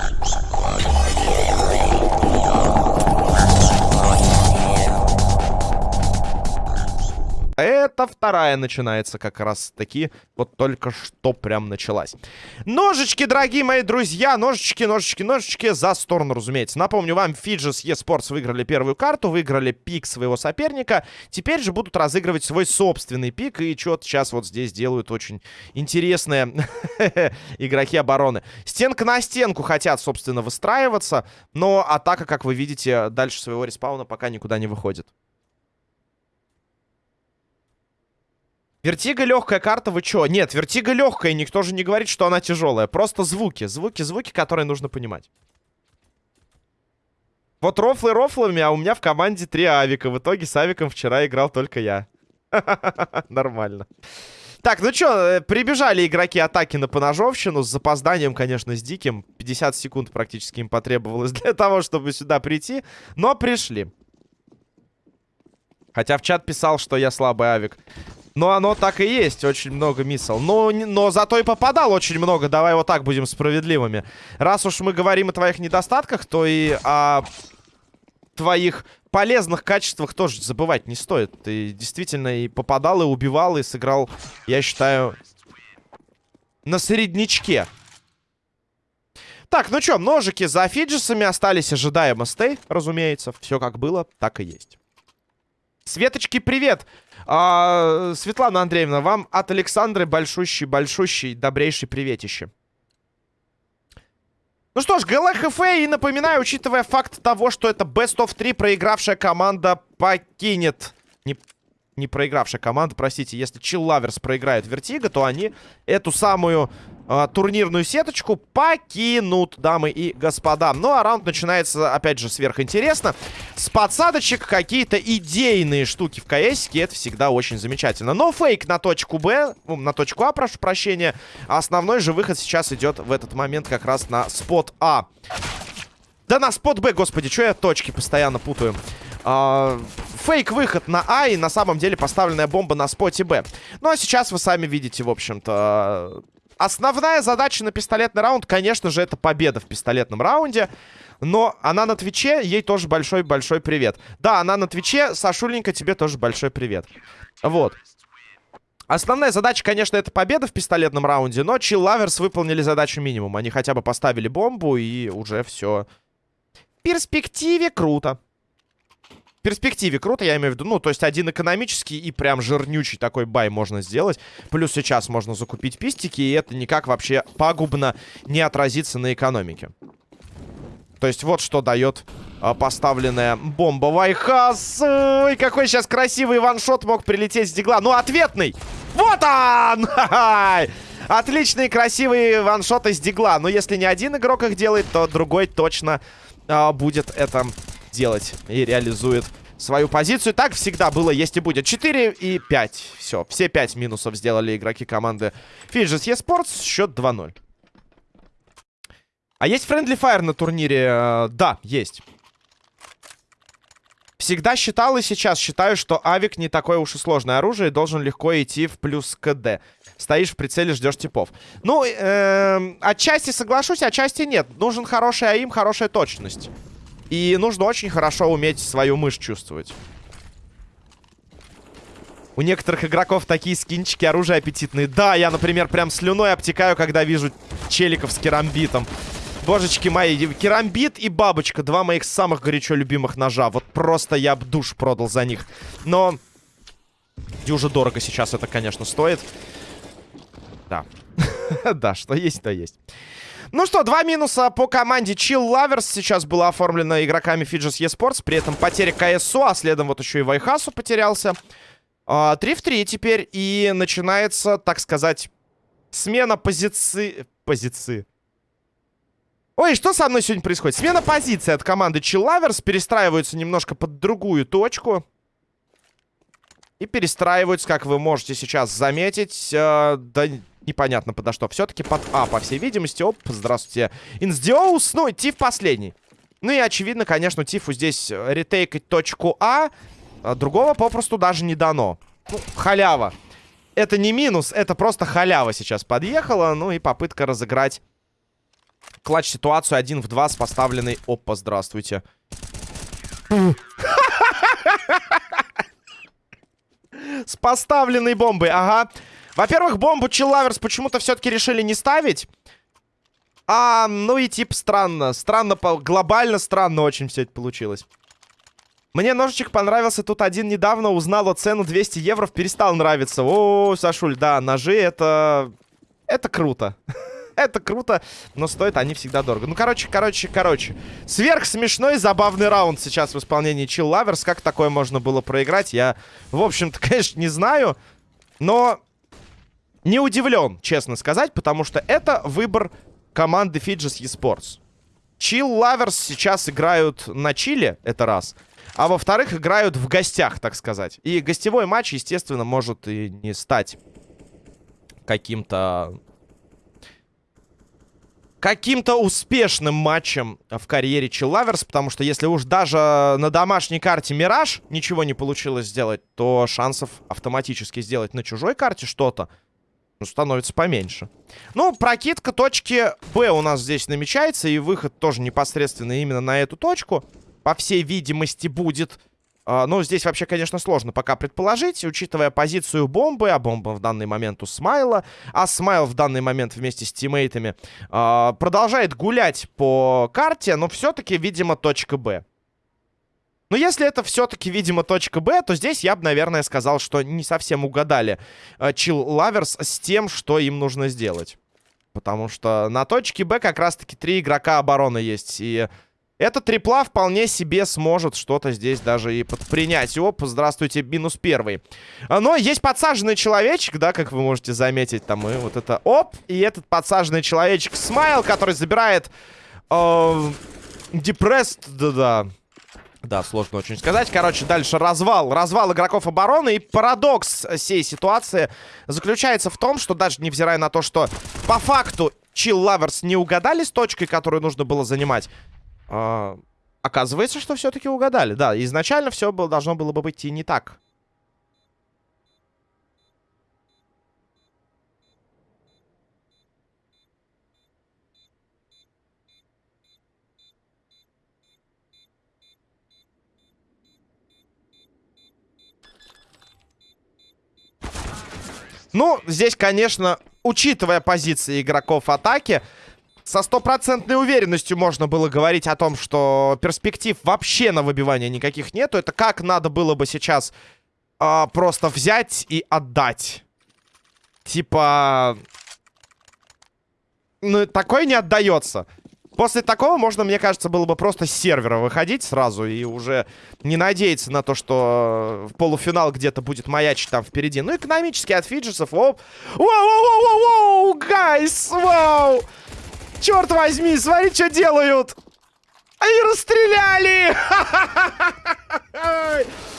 Thank you. Это вторая начинается как раз таки. Вот только что прям началась. Ножички, дорогие мои друзья. Ножички, ножички, ножички. За сторону, разумеется. Напомню вам, Фиджис eSports выиграли первую карту. Выиграли пик своего соперника. Теперь же будут разыгрывать свой собственный пик. И что-то сейчас вот здесь делают очень интересные игроки обороны. Стенка на стенку хотят, собственно, выстраиваться. Но атака, как вы видите, дальше своего респауна пока никуда не выходит. Вертига легкая карта, вы чё? Нет, вертига легкая, никто же не говорит, что она тяжелая. Просто звуки, звуки, звуки, которые нужно понимать. Вот рофлы рофлами, а у меня в команде три авика. В итоге с авиком вчера играл только я. Нормально. Так, ну чё, э, прибежали игроки атаки на поножовщину. С запозданием, конечно, с диким. 50 секунд практически им потребовалось для того, чтобы сюда прийти. Но пришли. Хотя в чат писал, что я слабый авик. Но оно так и есть, очень много миссал. Но, но зато и попадал очень много, давай вот так будем справедливыми. Раз уж мы говорим о твоих недостатках, то и о твоих полезных качествах тоже забывать не стоит. Ты действительно и попадал, и убивал, и сыграл, я считаю, на среднячке. Так, ну что, ножики за фиджисами остались, ожидаемо стей, разумеется. Все как было, так и есть. Светочки, привет! А, Светлана Андреевна, вам от Александры большущий-большущий добрейший приветище. Ну что ж, GLHF, и напоминаю, учитывая факт того, что это Best of 3, проигравшая команда покинет... Не не проигравшая команда, простите, если Lovers проиграют Вертига, то они эту самую э, турнирную сеточку покинут, дамы и господа. Ну, а раунд начинается, опять же, сверхинтересно. С подсадочек какие-то идейные штуки в КС, это всегда очень замечательно. Но фейк на точку Б, ну, на точку А, прошу прощения. А основной же выход сейчас идет в этот момент как раз на спот А. Да на спот Б, господи, что я точки постоянно путаю. А, фейк-выход на А и на самом деле поставленная бомба на споте Б. Ну а сейчас вы сами видите, в общем-то... Основная задача на пистолетный раунд, конечно же, это победа в пистолетном раунде. Но она на Твиче, ей тоже большой-большой привет. Да, она на Твиче, Сашуленька, тебе тоже большой привет. Вот. Основная задача, конечно, это победа в пистолетном раунде, но Chill Lovers выполнили задачу минимум. Они хотя бы поставили бомбу, и уже все. В перспективе круто перспективе круто, я имею в виду. Ну, то есть один экономический и прям жирнючий такой бай можно сделать. Плюс сейчас можно закупить пистики, и это никак вообще пагубно не отразится на экономике. То есть вот что дает а, поставленная бомба. Вайхас! Ой, какой сейчас красивый ваншот мог прилететь с дигла. Ну, ответный! Вот он! Отличный красивый ваншот из дигла. Но если не один игрок их делает, то другой точно а, будет это делать и реализует свою позицию. Так всегда было, есть и будет. 4 и 5. Все, все 5 минусов сделали игроки команды Fidget eSports. Счет 2-0. А есть Friendly Fire на турнире? Э, да, есть. Всегда считал и сейчас считаю, что авик не такое уж и сложное оружие и должен легко идти в плюс КД. Стоишь в прицеле, ждешь типов. Ну, э, отчасти соглашусь, отчасти нет. Нужен хороший аим, хорошая точность. И нужно очень хорошо уметь свою мышь чувствовать. У некоторых игроков такие скинчики, оружия аппетитные. Да, я, например, прям слюной обтекаю, когда вижу челиков с керамбитом. Божечки мои, керамбит и бабочка. Два моих самых горячо любимых ножа. Вот просто я б душ продал за них. Но... Дюже дорого сейчас это, конечно, стоит. Да. да, что есть, то есть. Ну что, два минуса по команде Chill Lovers сейчас было оформлено игроками Fidges eSports. При этом потеря КСО, а следом вот еще и Вайхасу потерялся. 3 а, в 3 теперь. И начинается, так сказать, смена позиции... Позиции. Ой, что со мной сегодня происходит? Смена позиции от команды Chill Lovers. Перестраиваются немножко под другую точку. И перестраиваются, как вы можете сейчас заметить. Э, да непонятно подо что. Все-таки под А, по всей видимости. Оп, здравствуйте. Инсдиоус, ну, Тиф последний. Ну и очевидно, конечно, Тифу здесь ретейкать точку А. а другого попросту даже не дано. Ну, халява. Это не минус, это просто халява сейчас подъехала. Ну и попытка разыграть клатч ситуацию один в два с поставленной... Опа, здравствуйте. С поставленной бомбой, ага. Во-первых, бомбу Чиллаверс почему-то все-таки решили не ставить. А, ну и типа странно. Странно, глобально странно очень все это получилось. Мне ножичек понравился. Тут один недавно узнал о цену 200 евро. Перестал нравиться. О, Сашуль, да, ножи это... Это круто. это круто, но стоят они всегда дорого. Ну, короче, короче, короче. Сверх смешной, забавный раунд сейчас в исполнении Chill Lovers. Как такое можно было проиграть, я, в общем-то, конечно, не знаю. Но не удивлен, честно сказать, потому что это выбор команды Fidges eSports. Chill Lovers сейчас играют на чиле, это раз. А во-вторых, играют в гостях, так сказать. И гостевой матч, естественно, может и не стать каким-то... Каким-то успешным матчем в карьере Chilllavers, потому что если уж даже на домашней карте Мираж ничего не получилось сделать, то шансов автоматически сделать на чужой карте что-то ну, становится поменьше. Ну, прокидка точки Б у нас здесь намечается, и выход тоже непосредственно именно на эту точку по всей видимости, будет. Uh, ну, здесь вообще, конечно, сложно пока предположить, учитывая позицию бомбы, а бомба в данный момент у Смайла, а Смайл в данный момент вместе с тиммейтами uh, продолжает гулять по карте, но все-таки, видимо, точка Б. Но если это все-таки, видимо, точка Б, то здесь я бы, наверное, сказал, что не совсем угадали uh, Chill Lovers с тем, что им нужно сделать. Потому что на точке Б как раз-таки три игрока обороны есть, и... Этот трипла вполне себе сможет что-то здесь даже и предпринять. Оп, здравствуйте, минус первый. А, но есть подсаженный человечек, да, как вы можете заметить. Там и вот это оп. И этот подсаженный человечек Смайл, который забирает... Э, да-да. Да, сложно очень сказать. Короче, дальше развал. Развал игроков обороны. И парадокс всей ситуации заключается в том, что даже невзирая на то, что по факту Chill Lovers не угадали с точкой, которую нужно было занимать, а, оказывается, что все-таки угадали. Да, изначально все было, должно было бы быть и не так. Ну, здесь, конечно, учитывая позиции игроков атаки, со стопроцентной уверенностью можно было говорить о том, что перспектив вообще на выбивание никаких нету. Это как надо было бы сейчас э, просто взять и отдать. Типа... Ну, такое не отдается. После такого можно, мне кажется, было бы просто с сервера выходить сразу и уже не надеяться на то, что в полуфинал где-то будет маячить там впереди. Ну, экономически от фиджесов. Воу, воу, воу, воу, воу, guys, вау! Черт возьми, смотри, что делают. Они расстреляли!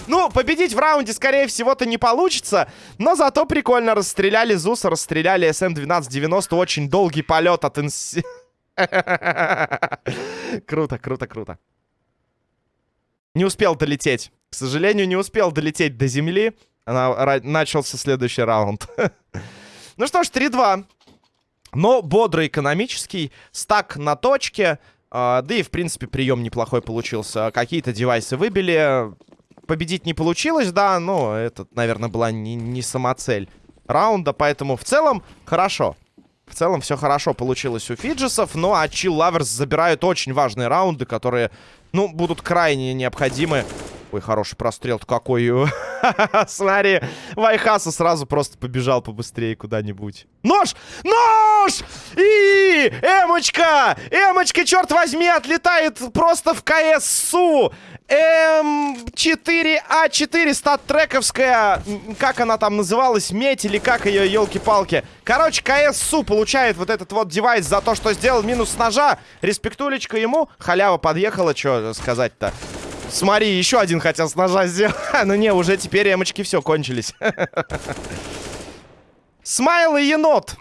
Ну, победить в раунде, скорее всего-то, не получится. Но зато прикольно расстреляли Зуса, расстреляли СМ-1290. Очень долгий полет от инс... Круто, круто, круто. Не успел долететь. К сожалению, не успел долететь до земли. Она... Начался следующий раунд. ну что ж, 3-2. Но бодрый экономический, стак на точке. Э, да и, в принципе, прием неплохой получился. Какие-то девайсы выбили. Победить не получилось, да, но это, наверное, была не, не самоцель раунда. Поэтому в целом хорошо. В целом все хорошо получилось у Фиджесов. Ну а Chill Lovers забирают очень важные раунды, которые, ну, будут крайне необходимы Ой, хороший прострел-то какой. Смотри, Вайхаса сразу просто побежал побыстрее куда-нибудь. Нож! Нож! И! Эмочка! Эмочка, черт возьми, отлетает просто в КСУ! М4А4 стат-трековская, как она там называлась, медь или как ее, елки-палки. Короче, КСУ получает вот этот вот девайс за то, что сделал минус ножа. Респектулечка ему. Халява подъехала, что сказать-то. Смотри, еще один хотел с ножа сделать. ну не, уже теперь эмочки все кончились. Смайл и енот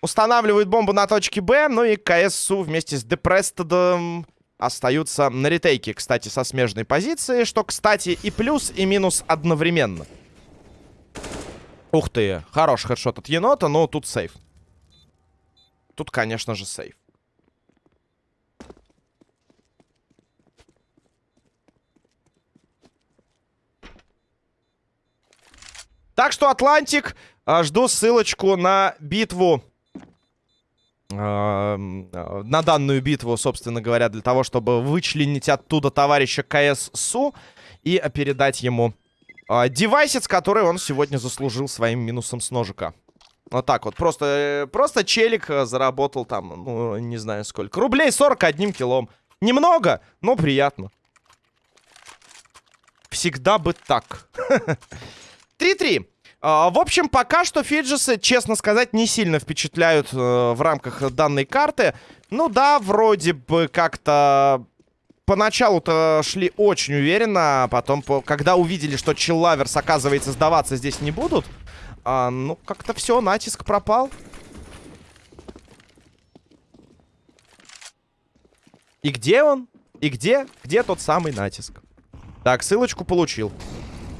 устанавливают бомбу на точке Б. Ну и КСУ вместе с Депрестедом остаются на ретейке, кстати, со смежной позиции. Что, кстати, и плюс, и минус одновременно. Ух ты, хороший хедшот от енота, но тут сейф. Тут, конечно же, сейф. Так что, Атлантик, а, жду ссылочку на битву. А, на данную битву, собственно говоря, для того, чтобы вычленить оттуда товарища КС-СУ и передать ему а, девайсец, который он сегодня заслужил своим минусом с ножика. Вот так вот. Просто, просто челик э, заработал там, ну, не знаю сколько. Рублей 40 одним килом. Немного, но приятно. Всегда бы так. 3-3. А, в общем, пока что Фиджисы, честно сказать, не сильно впечатляют э, в рамках данной карты. Ну да, вроде бы как-то поначалу-то шли очень уверенно, а потом, когда увидели, что Чиллаверс, оказывается, сдаваться здесь не будут, а, ну, как-то все, натиск пропал. И где он? И где? Где тот самый натиск? Так, ссылочку получил.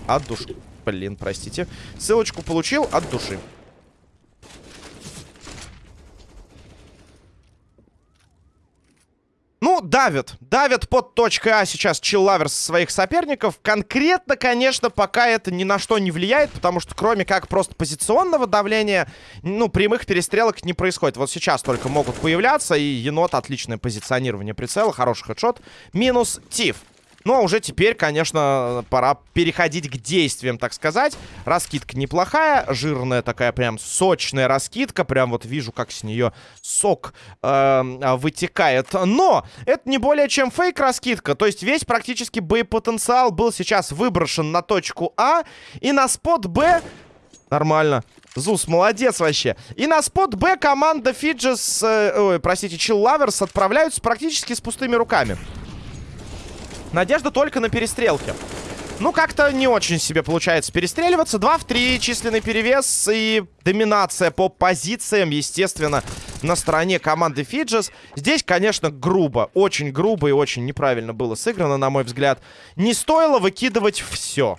От души. Блин, простите. Ссылочку получил от души. Ну, давят. Давят под точкой А сейчас Чиллаверс своих соперников. Конкретно, конечно, пока это ни на что не влияет, потому что кроме как просто позиционного давления, ну, прямых перестрелок не происходит. Вот сейчас только могут появляться, и енот отличное позиционирование прицела, хороший хедшот. Минус Тиф. Ну, а уже теперь, конечно, пора переходить к действиям, так сказать. Раскидка неплохая, жирная такая прям сочная раскидка. Прям вот вижу, как с нее сок э, вытекает. Но это не более чем фейк-раскидка. То есть весь практически боепотенциал был сейчас выброшен на точку А. И на спот Б... Нормально. Зус, молодец вообще. И на спот Б команда Фиджис, э, ой, простите, Lovers отправляются практически с пустыми руками. Надежда только на перестрелки. Ну, как-то не очень себе получается перестреливаться. 2 в 3, численный перевес и доминация по позициям, естественно, на стороне команды Фиджес. Здесь, конечно, грубо. Очень грубо и очень неправильно было сыграно, на мой взгляд. Не стоило выкидывать все.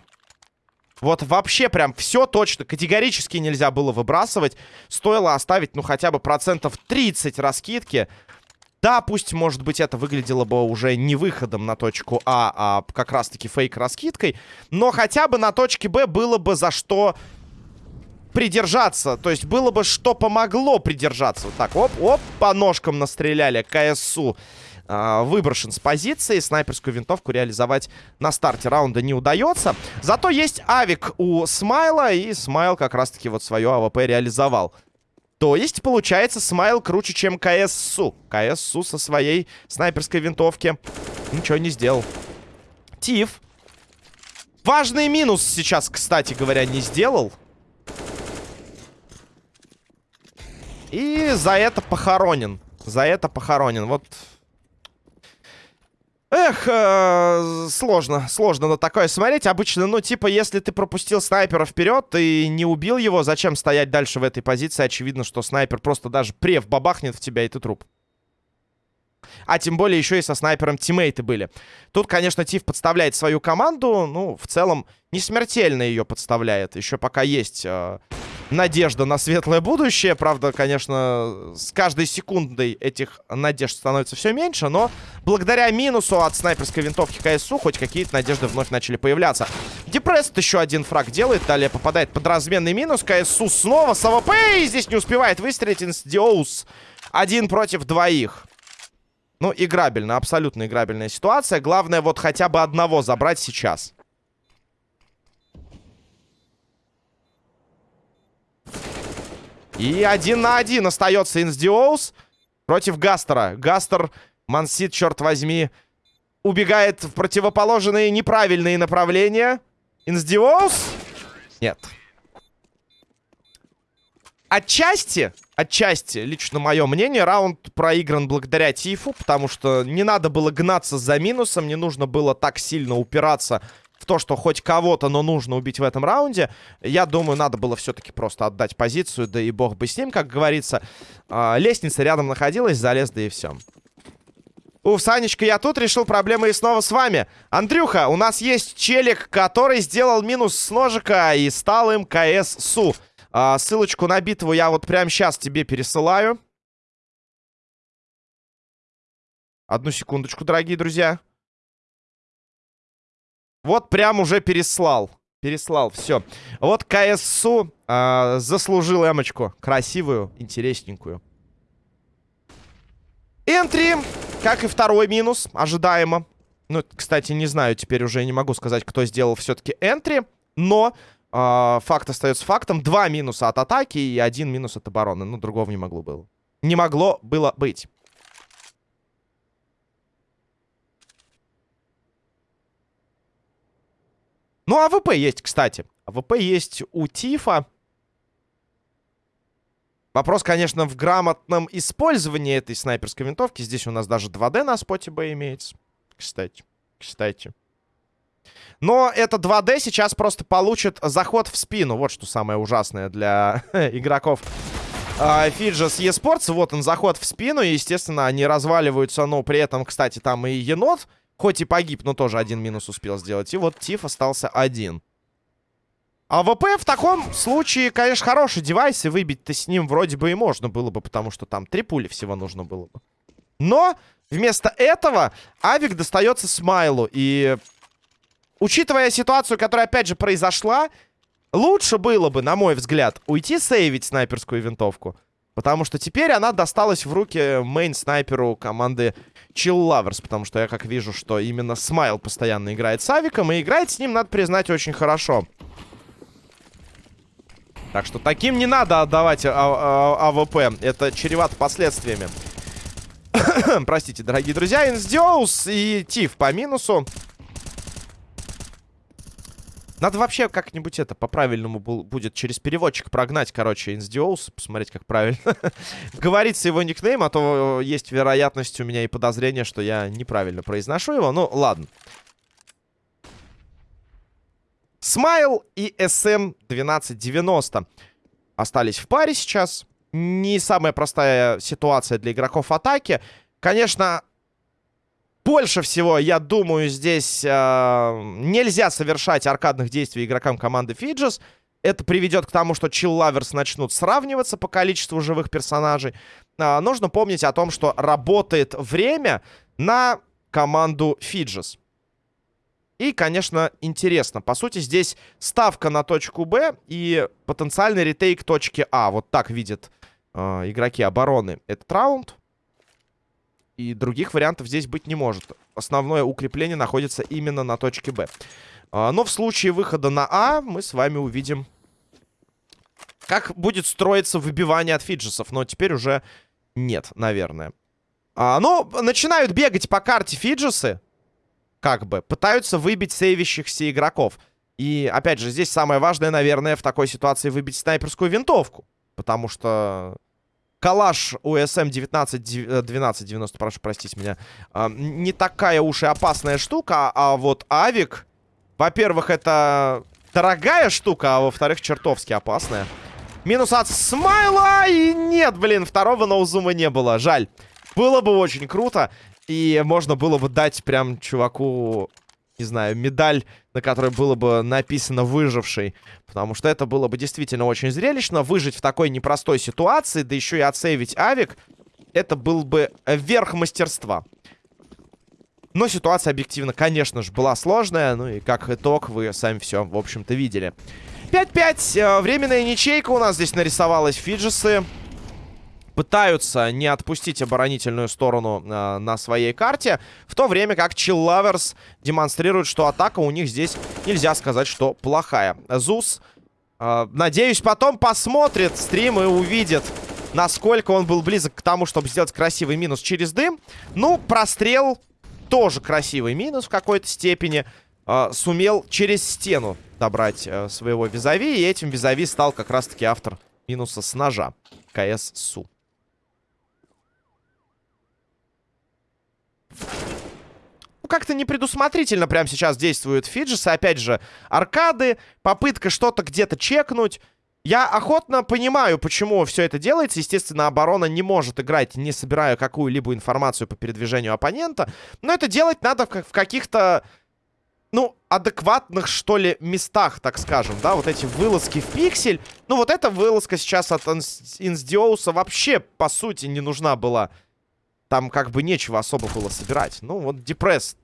Вот вообще прям все точно, категорически нельзя было выбрасывать. Стоило оставить, ну, хотя бы процентов 30 раскидки. Да, пусть, может быть, это выглядело бы уже не выходом на точку А, а как раз-таки фейк-раскидкой. Но хотя бы на точке Б было бы за что придержаться. То есть было бы что помогло придержаться. Вот так, оп, оп, по ножкам настреляли КСУ. Э, выброшен с позиции. Снайперскую винтовку реализовать на старте раунда не удается. Зато есть авик у Смайла. И Смайл как раз-таки вот свое AWP реализовал. То есть, получается, Смайл круче, чем КСУ. КСУ со своей снайперской винтовки ничего не сделал. Тиф. Важный минус сейчас, кстати говоря, не сделал. И за это похоронен. За это похоронен. Вот Эх, э, сложно, сложно на такое смотреть. Обычно, ну, типа, если ты пропустил снайпера вперед и не убил его, зачем стоять дальше в этой позиции? Очевидно, что снайпер просто даже прев бабахнет в тебя, и ты труп. А тем более еще и со снайпером тиммейты были. Тут, конечно, Тиф подставляет свою команду. Ну, в целом, не смертельно ее подставляет. Еще пока есть... Э, надежда на светлое будущее. Правда, конечно, с каждой секундой этих надежд становится все меньше, но благодаря минусу от снайперской винтовки КСУ хоть какие-то надежды вновь начали появляться. Депресс еще один фраг делает, далее попадает под разменный минус. КСУ снова с АВП и здесь не успевает выстрелить Инстиоус. Один против двоих. Ну, играбельно, абсолютно играбельная ситуация. Главное вот хотя бы одного забрать сейчас. И один на один остается Инсдиоус против Гастера. Гастер, Мансит, черт возьми, убегает в противоположные неправильные направления. Инсдиоус? Нет. Отчасти, отчасти, лично мое мнение, раунд проигран благодаря Тифу, потому что не надо было гнаться за минусом, не нужно было так сильно упираться в то, что хоть кого-то, но нужно убить в этом раунде. Я думаю, надо было все-таки просто отдать позицию, да и бог бы с ним, как говорится. А, лестница рядом находилась, залез, да и все. Уф, Санечка, я тут решил проблемы и снова с вами. Андрюха, у нас есть челик, который сделал минус с ножика и стал им КС-СУ. А, ссылочку на битву я вот прямо сейчас тебе пересылаю. Одну секундочку, дорогие друзья. Вот прям уже переслал. Переслал, все. Вот КСУ э, заслужил эмочку. Красивую, интересненькую. Энтри, как и второй минус, ожидаемо. Ну, кстати, не знаю, теперь уже не могу сказать, кто сделал все-таки энтри. Но э, факт остается фактом. Два минуса от атаки и один минус от обороны. Ну, другого не могло было. Не могло было быть. Ну, АВП есть, кстати. АВП есть у Тифа. Вопрос, конечно, в грамотном использовании этой снайперской винтовки. Здесь у нас даже 2D на споте Б имеется. Кстати, кстати. Но это 2D сейчас просто получит заход в спину. Вот что самое ужасное для игроков Фиджес uh, eSports. Вот он, заход в спину. И, естественно, они разваливаются. Но при этом, кстати, там и енот, хоть и погиб, но тоже один минус успел сделать. И вот Тиф остался один. А ВП в таком случае, конечно, хороший девайс, и выбить-то с ним вроде бы и можно было бы, потому что там три пули всего нужно было бы. Но вместо этого Авик достается Смайлу, и учитывая ситуацию, которая, опять же, произошла, лучше было бы, на мой взгляд, уйти сейвить снайперскую винтовку. Потому что теперь она досталась в руки main-снайперу команды Chill Lovers. Потому что я как вижу, что именно Смайл постоянно играет с Авиком. И играет с ним, надо признать, очень хорошо. Так что таким не надо отдавать а а АВП. Это чревато последствиями. Простите, дорогие друзья. Инсдиоус и Тиф по минусу. Надо вообще как-нибудь это по-правильному будет через переводчик прогнать, короче, Инсдиоус. Посмотреть, как правильно говорится его никнейм. А то есть вероятность у меня и подозрение, что я неправильно произношу его. Ну, ладно. Смайл и SM1290 остались в паре сейчас. Не самая простая ситуация для игроков атаки. Конечно, больше всего, я думаю, здесь э, нельзя совершать аркадных действий игрокам команды Фиджес. Это приведет к тому, что Lovers начнут сравниваться по количеству живых персонажей. Э, нужно помнить о том, что работает время на команду Фиджес. И, конечно, интересно. По сути, здесь ставка на точку Б и потенциальный ретейк точки А. Вот так видят э, игроки обороны этот раунд. И других вариантов здесь быть не может. Основное укрепление находится именно на точке Б. Э, но в случае выхода на А мы с вами увидим, как будет строиться выбивание от фиджесов. Но теперь уже нет, наверное. А, но начинают бегать по карте фиджесы как бы, пытаются выбить сейвящихся игроков. И, опять же, здесь самое важное, наверное, в такой ситуации выбить снайперскую винтовку. Потому что калаш USM 191290, прошу простить меня, э, не такая уж и опасная штука. А вот авик, во-первых, это дорогая штука, а во-вторых, чертовски опасная. Минус от Смайла! И нет, блин, второго ноузума не было. Жаль. Было бы очень круто. И можно было бы дать прям чуваку, не знаю, медаль, на которой было бы написано «выживший». Потому что это было бы действительно очень зрелищно. Выжить в такой непростой ситуации, да еще и отсейвить авик, это был бы верх мастерства. Но ситуация объективно, конечно же, была сложная. Ну и как итог, вы сами все, в общем-то, видели. 5-5. Э, временная ничейка у нас здесь нарисовалась. Фиджесы пытаются не отпустить оборонительную сторону э, на своей карте, в то время как Lovers демонстрирует, что атака у них здесь нельзя сказать, что плохая. Зус, э, надеюсь, потом посмотрит стрим и увидит, насколько он был близок к тому, чтобы сделать красивый минус через дым. Ну, прострел тоже красивый минус в какой-то степени. Э, сумел через стену добрать э, своего визави, и этим визави стал как раз-таки автор минуса с ножа. КС Су. Ну, как-то непредусмотрительно прямо сейчас действуют фиджесы. Опять же, аркады, попытка что-то где-то чекнуть. Я охотно понимаю, почему все это делается. Естественно, оборона не может играть, не собирая какую-либо информацию по передвижению оппонента. Но это делать надо в каких-то, ну, адекватных, что ли, местах, так скажем, да? Вот эти вылазки в пиксель. Ну, вот эта вылазка сейчас от Инсдиоуса вообще, по сути, не нужна была. Там как бы нечего особо было собирать. Ну, вот Депресс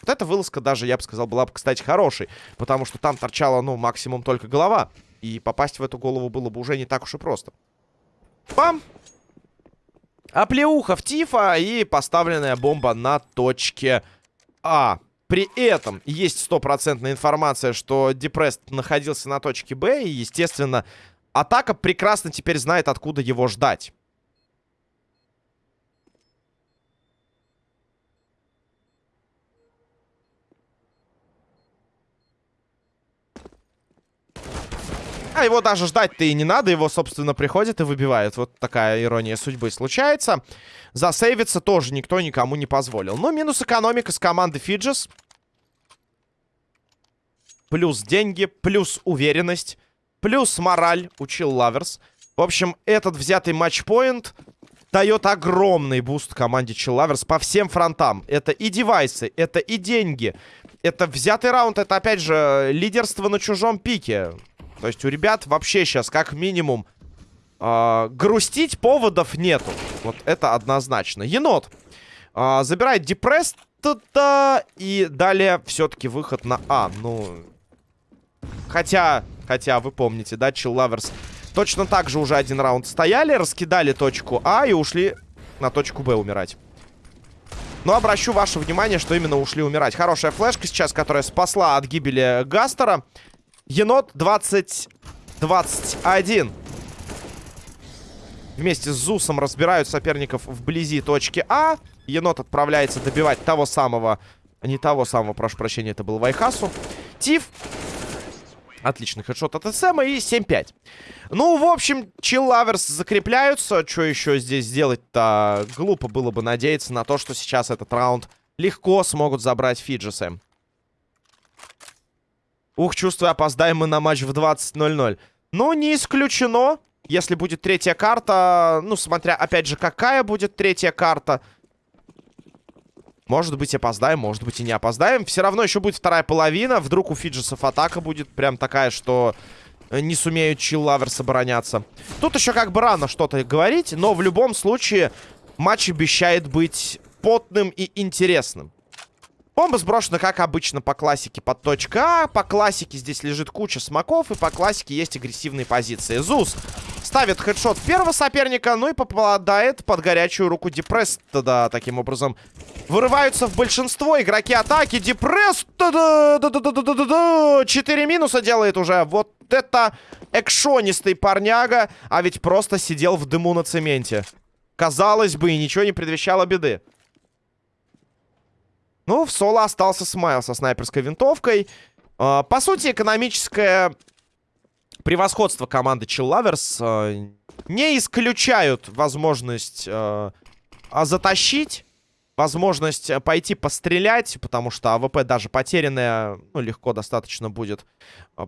Вот эта вылазка даже, я бы сказал, была бы, кстати, хорошей. Потому что там торчала, ну, максимум только голова. И попасть в эту голову было бы уже не так уж и просто. Пам! Оплеуха в Тифа и поставленная бомба на точке А. При этом есть стопроцентная информация, что Депрест находился на точке Б. И, естественно, атака прекрасно теперь знает, откуда его ждать. А его даже ждать-то и не надо. Его, собственно, приходит и выбивает. Вот такая ирония судьбы случается. Засейвиться тоже никто никому не позволил. Но минус экономика с команды Фиджис. Плюс деньги, плюс уверенность, плюс мораль у Chill Lovers. В общем, этот взятый матчпоинт дает огромный буст команде Chill Lovers по всем фронтам. Это и девайсы, это и деньги. Это взятый раунд, это, опять же, лидерство на чужом пике. То есть у ребят вообще сейчас как минимум э, грустить поводов нету. Вот это однозначно. Енот э, забирает депресс и далее все-таки выход на А. Ну, хотя, хотя вы помните, да, Chill Lovers точно так же уже один раунд стояли, раскидали точку А и ушли на точку Б умирать. Но обращу ваше внимание, что именно ушли умирать. Хорошая флешка сейчас, которая спасла от гибели Гастера. Енот 20-21. Вместе с Зусом разбирают соперников вблизи точки А. Енот отправляется добивать того самого... Не того самого, прошу прощения, это был Вайхасу. Тиф. Отличный хедшот от СМа и 7-5. Ну, в общем, Чиллаверс закрепляются. Что еще здесь сделать-то? Глупо было бы надеяться на то, что сейчас этот раунд легко смогут забрать Фиджисы. Ух, чувствую, опоздаем мы на матч в 20.00. Ну, не исключено. Если будет третья карта, ну, смотря, опять же, какая будет третья карта. Может быть, опоздаем, может быть, и не опоздаем. Все равно еще будет вторая половина. Вдруг у Фиджисов атака будет прям такая, что не сумеют чиллаверс обороняться. Тут еще как бы рано что-то говорить, но в любом случае матч обещает быть потным и интересным. Бомба сброшена, как обычно, по классике под точка А. По классике здесь лежит куча смоков. И по классике есть агрессивные позиции. Зус ставит хедшот первого соперника. Ну и попадает под горячую руку Депресс. Да, таким образом вырываются в большинство игроки атаки. Депресс. Четыре минуса делает уже. Вот это экшонистый парняга. А ведь просто сидел в дыму на цементе. Казалось бы, и ничего не предвещало беды. Ну, в соло остался Смайл со снайперской винтовкой. Э, по сути, экономическое превосходство команды Lovers э, не исключают возможность э, затащить, возможность пойти пострелять, потому что АВП даже потерянная, ну, легко достаточно будет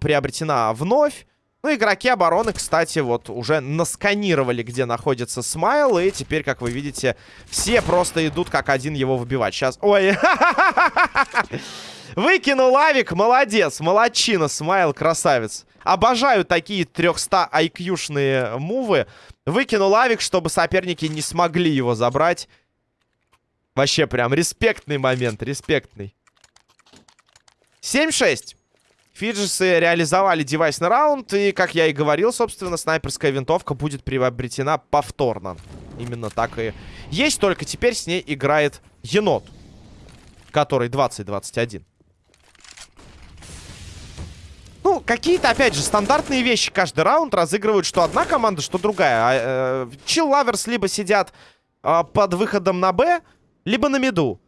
приобретена вновь. Ну, игроки обороны, кстати, вот уже насканировали, где находится Смайл. И теперь, как вы видите, все просто идут как один его выбивать. Сейчас... Ой! Выкинул Авик, молодец, молодчина, Смайл, красавец. Обожаю такие 300 IQ-шные мувы. Выкинул лавик, чтобы соперники не смогли его забрать. Вообще прям респектный момент, респектный. 7-6. Фиджисы реализовали девайсный раунд, и, как я и говорил, собственно, снайперская винтовка будет приобретена повторно. Именно так и есть, только теперь с ней играет енот, который 20-21. Ну, какие-то, опять же, стандартные вещи каждый раунд разыгрывают, что одна команда, что другая. А, э, либо сидят э, под выходом на Б, либо на миду.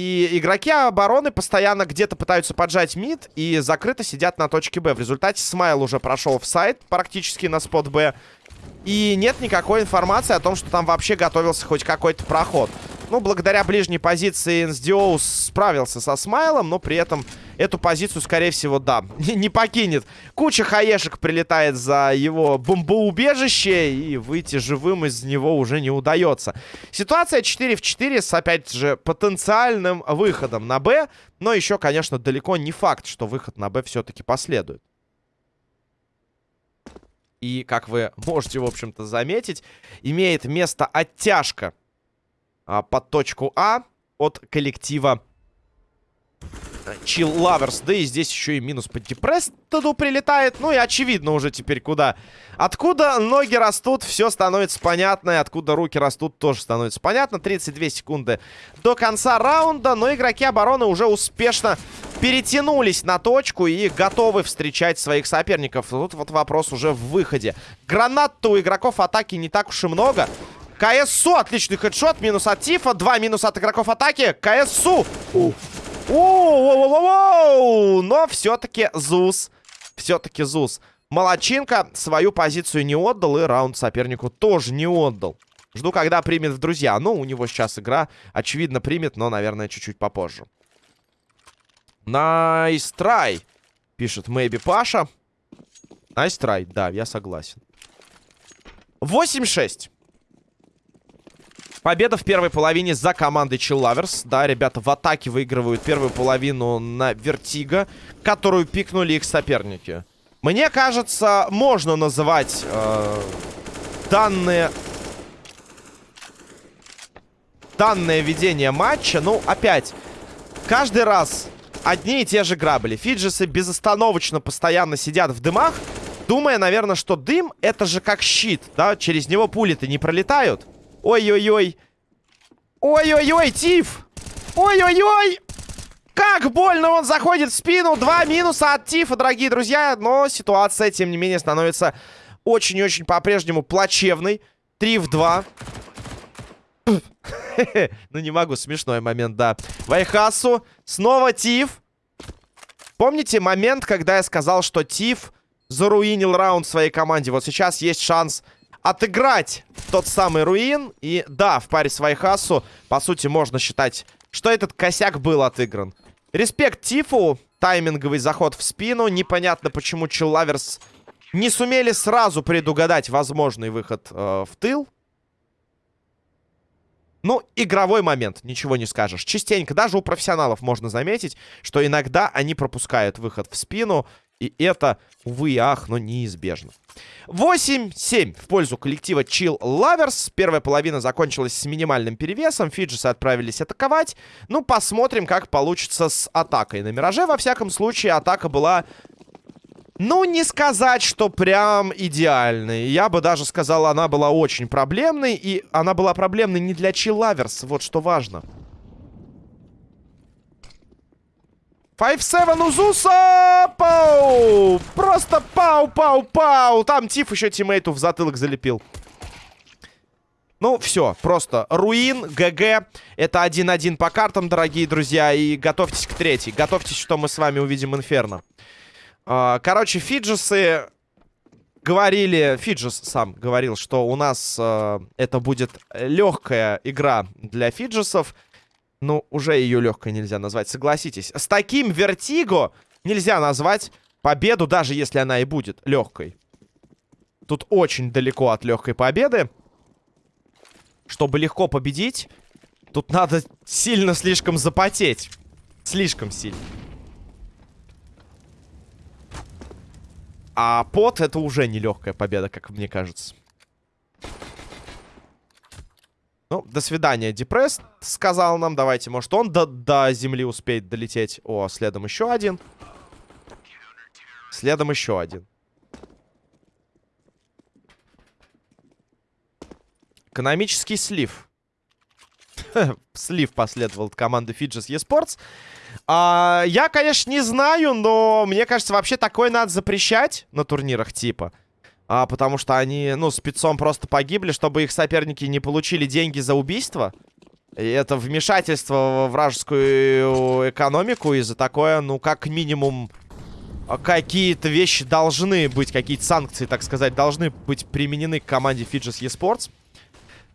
И игроки обороны постоянно где-то пытаются поджать мид и закрыто сидят на точке Б. В результате Смайл уже прошел в сайт практически на спот Б. И нет никакой информации о том, что там вообще готовился хоть какой-то проход. Ну, благодаря ближней позиции NSDO справился со Смайлом, но при этом эту позицию, скорее всего, да, не покинет. Куча хаешек прилетает за его бомбоубежище, и выйти живым из него уже не удается. Ситуация 4 в 4 с, опять же, потенциальным выходом на Б, но еще, конечно, далеко не факт, что выход на Б все-таки последует. И, как вы можете, в общем-то, заметить, имеет место оттяжка а, под точку А от коллектива Chill Lovers. Да и здесь еще и минус по Депрестеду прилетает. Ну и очевидно уже теперь куда. Откуда ноги растут, все становится понятно. И откуда руки растут, тоже становится понятно. 32 секунды до конца раунда. Но игроки обороны уже успешно перетянулись на точку и готовы встречать своих соперников. Тут вот вопрос уже в выходе. Гранат у игроков атаки не так уж и много. КСУ, отличный headshot, минус от Тифа, два минус от игроков атаки. КСУ. Оу, Но все-таки ЗУС. Все-таки ЗУС. Молодчинка свою позицию не отдал и раунд сопернику тоже не отдал. Жду, когда примет в друзья. Ну, у него сейчас игра, очевидно, примет, но, наверное, чуть-чуть попозже. Nice try, пишет Maybe Паша. Nice try, да, я согласен. 8-6. Победа в первой половине за командой Lovers. Да, ребята в атаке выигрывают первую половину на Vertigo, которую пикнули их соперники. Мне кажется, можно называть э, данные... Данное ведение матча, ну, опять, каждый раз одни и те же грабли. Фиджисы безостановочно постоянно сидят в дымах, думая, наверное, что дым это же как щит, да, через него пули-то не пролетают. Ой-ой-ой. Ой-ой-ой, Тиф! Ой-ой-ой! Как больно он заходит в спину. Два минуса от Тифа, дорогие друзья. Но ситуация, тем не менее, становится очень-очень по-прежнему плачевной. Три в два. ну, не могу, смешной момент, да. Вайхасу. Снова Тиф. Помните момент, когда я сказал, что Тиф заруинил раунд своей команде? Вот сейчас есть шанс отыграть тот самый руин. И да, в паре с Вайхасу, по сути, можно считать, что этот косяк был отыгран. Респект Тифу. Тайминговый заход в спину. Непонятно, почему Чиллаверс не сумели сразу предугадать возможный выход э, в тыл. Ну, игровой момент, ничего не скажешь. Частенько, даже у профессионалов можно заметить, что иногда они пропускают выход в спину. И это, увы и ах, но неизбежно. 8-7 в пользу коллектива Chill Lovers. Первая половина закончилась с минимальным перевесом. Фиджисы отправились атаковать. Ну, посмотрим, как получится с атакой. На Мираже, во всяком случае, атака была... Ну, не сказать, что прям идеальной. Я бы даже сказал, она была очень проблемной. И она была проблемной не для Chill Lovers. Вот что важно. 5-7 Узуса! Пау! Просто пау-пау-пау! Там Тиф еще тиммейту в затылок залепил. Ну, все, просто руин, ГГ. Это 1-1 по картам, дорогие друзья. И готовьтесь к третьей. Готовьтесь, что мы с вами увидим Инферно. А, короче, Фиджисы говорили... Фиджис сам говорил, что у нас э, это будет легкая игра для Фиджисов. Ну, уже ее легкой нельзя назвать, согласитесь. С таким вертиго нельзя назвать победу, даже если она и будет легкой. Тут очень далеко от легкой победы. Чтобы легко победить, тут надо сильно слишком запотеть. Слишком сильно. А пот это уже не легкая победа, как мне кажется. Ну, до свидания, Депресс сказал нам. Давайте, может, он до, до земли успеет долететь. О, следом еще один. Следом еще один. Экономический слив. слив последовал от команды Fidges eSports. А, я, конечно, не знаю, но мне кажется, вообще такое надо запрещать на турнирах типа а, потому что они, ну, спецом просто погибли, чтобы их соперники не получили деньги за убийство. И это вмешательство во вражескую экономику, и за такое, ну, как минимум, какие-то вещи должны быть, какие-то санкции, так сказать, должны быть применены к команде Fidges eSports.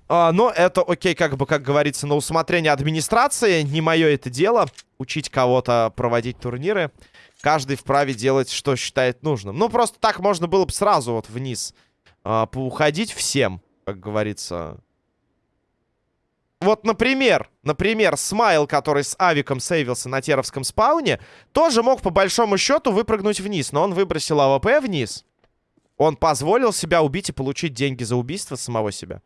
А, но это окей, как бы, как говорится, на усмотрение администрации. Не мое это дело, учить кого-то проводить турниры. Каждый вправе делать, что считает нужным. Ну, просто так можно было бы сразу вот вниз э, поуходить всем, как говорится. Вот, например, например, Смайл, который с Авиком сейвился на Теровском спауне, тоже мог по большому счету выпрыгнуть вниз, но он выбросил АВП вниз. Он позволил себя убить и получить деньги за убийство самого себя.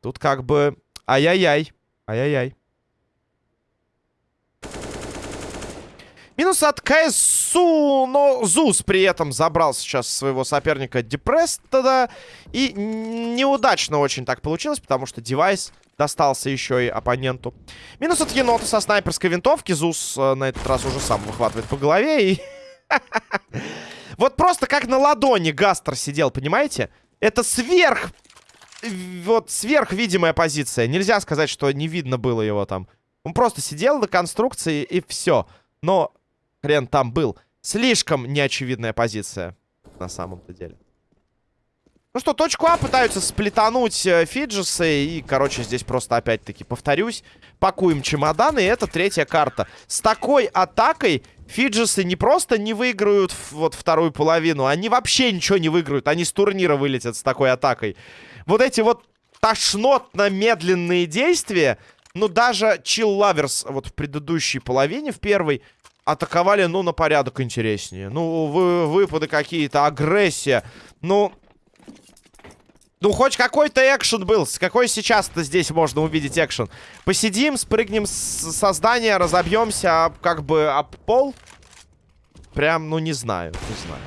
Тут как бы... Ай-яй-яй. Ай-яй-яй. Минус от КСУ, но Зус при этом забрал сейчас своего соперника Депрестеда. И неудачно очень так получилось, потому что девайс достался еще и оппоненту. Минус от енота со снайперской винтовки. Зус э, на этот раз уже сам выхватывает по голове и... Вот просто как на ладони Гастер сидел, понимаете? Это сверх... Вот сверхвидимая позиция. Нельзя сказать, что не видно было его там. Он просто сидел на конструкции и все. Но хрен там был. Слишком неочевидная позиция на самом-то деле. Ну что, точку А пытаются сплетануть э, Фиджисы. И, короче, здесь просто опять-таки повторюсь. Пакуем чемоданы. И это третья карта. С такой атакой Фиджисы не просто не выиграют вот вторую половину. Они вообще ничего не выиграют. Они с турнира вылетят с такой атакой. Вот эти вот тошнотно-медленные действия... Ну, даже Chill Lovers вот в предыдущей половине, в первой, атаковали, ну, на порядок интереснее. Ну, вы, выпады какие-то, агрессия. Ну, ну, хоть какой-то экшен был. Какой сейчас-то здесь можно увидеть экшен? Посидим, спрыгнем с создания, разобьемся как бы об пол. Прям, ну, не знаю, не знаю.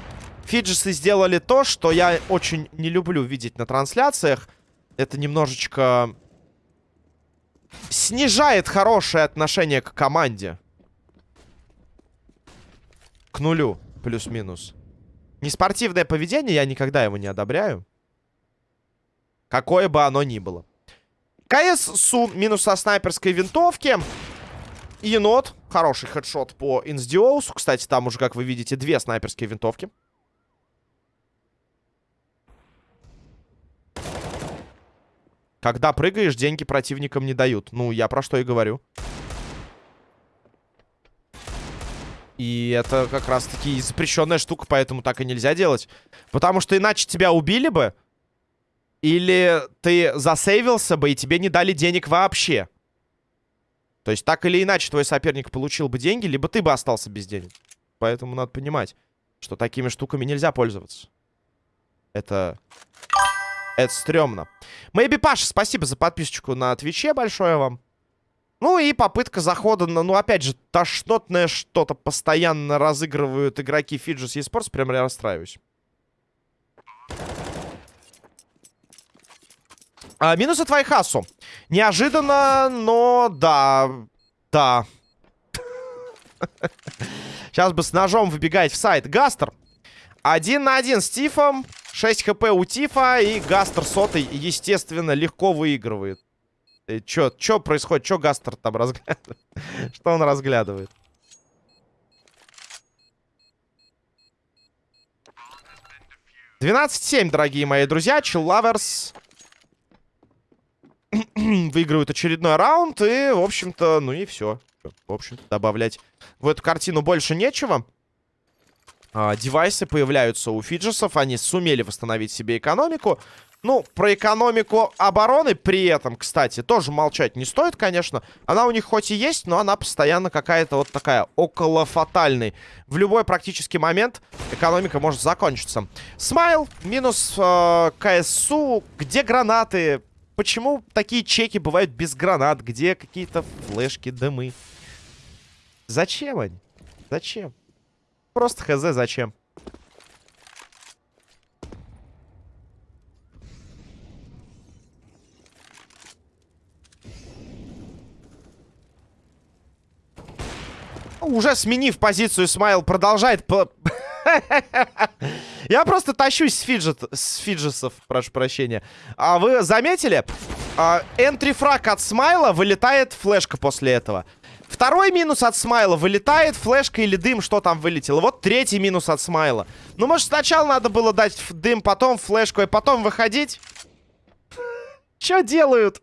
Фиджисы сделали то, что я очень не люблю видеть на трансляциях. Это немножечко снижает хорошее отношение к команде. К нулю, плюс-минус. Неспортивное поведение, я никогда его не одобряю. Какое бы оно ни было. КС Су минус со снайперской винтовки. Енот. Хороший хедшот по Инсдиоусу. Кстати, там уже, как вы видите, две снайперские винтовки. Когда прыгаешь, деньги противникам не дают. Ну, я про что и говорю. И это как раз-таки запрещенная штука, поэтому так и нельзя делать. Потому что иначе тебя убили бы. Или ты засейвился бы, и тебе не дали денег вообще. То есть так или иначе твой соперник получил бы деньги, либо ты бы остался без денег. Поэтому надо понимать, что такими штуками нельзя пользоваться. Это... Это стрёмно. Мэйби Паша, спасибо за подписочку на Твиче большое вам. Ну и попытка захода на... Ну, опять же, тошнотное что-то постоянно разыгрывают игроки Fidget Esports. Прям я расстраиваюсь. А, минус от Вайхасу. Неожиданно, но да. Да. Сейчас бы с ножом выбегать в сайт. Гастер. Один на один с Тифом. 6 хп у Тифа. И Гастер сотый, естественно, легко выигрывает. Э, чё, чё происходит? Чё Гастер там разглядывает? Что он разглядывает? Двенадцать семь, дорогие мои друзья. Lovers выигрывают очередной раунд. И, в общем-то, ну и все. В общем-то, добавлять в эту картину больше нечего. А, девайсы появляются у фиджесов. Они сумели восстановить себе экономику. Ну, про экономику обороны при этом, кстати, тоже молчать не стоит, конечно. Она у них хоть и есть, но она постоянно какая-то вот такая около фатальной. В любой практически момент экономика может закончиться. Смайл минус э, КСУ. Где гранаты? Почему такие чеки бывают без гранат? Где какие-то флешки, дымы? Зачем они? Зачем? Просто хз, зачем? Уже сменив позицию, Смайл продолжает... Я просто тащусь с, фиджет, с фиджесов, прошу прощения. А вы заметили? А, энтрифраг от Смайла вылетает флешка после этого. Второй минус от Смайла вылетает флешка или дым, что там вылетело. Вот третий минус от Смайла. Ну, может, сначала надо было дать дым, потом флешку, и потом выходить? Что делают?